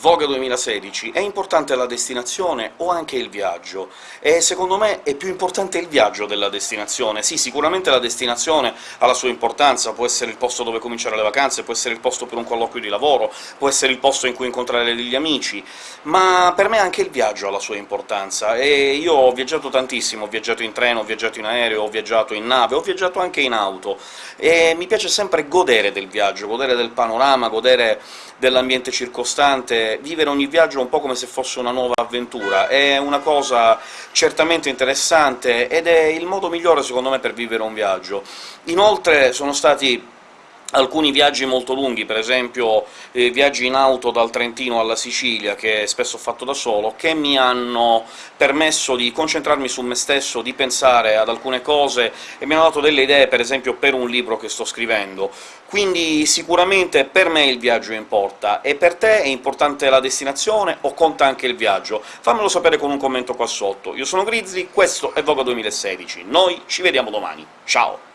Voga 2016 è importante la destinazione o anche il viaggio? E secondo me è più importante il viaggio della destinazione. Sì, sicuramente la destinazione ha la sua importanza, può essere il posto dove cominciare le vacanze, può essere il posto per un colloquio di lavoro, può essere il posto in cui incontrare degli amici, ma per me anche il viaggio ha la sua importanza, e io ho viaggiato tantissimo, ho viaggiato in treno, ho viaggiato in aereo, ho viaggiato in nave, ho viaggiato anche in auto, e mi piace sempre godere del viaggio, godere del panorama, godere dell'ambiente circostante, vivere ogni viaggio un po' come se fosse una nuova avventura. È una cosa certamente interessante, ed è il modo migliore, secondo me, per vivere un viaggio. Inoltre sono stati alcuni viaggi molto lunghi, per esempio eh, viaggi in auto dal Trentino alla Sicilia, che spesso ho fatto da solo, che mi hanno permesso di concentrarmi su me stesso, di pensare ad alcune cose, e mi hanno dato delle idee, per esempio per un libro che sto scrivendo. Quindi sicuramente per me il viaggio importa, e per te è importante la destinazione o conta anche il viaggio? Fammelo sapere con un commento qua sotto. Io sono Grizzly, questo è Voga 2016, noi ci vediamo domani, ciao!